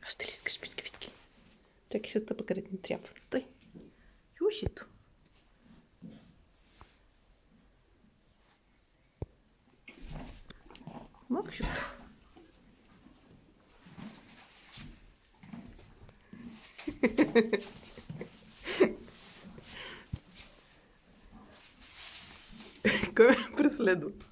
Аж ти ліскаєш піски відки. Так, ще тебе покорить не треба. Стой. Юсіту. Максют. преследует.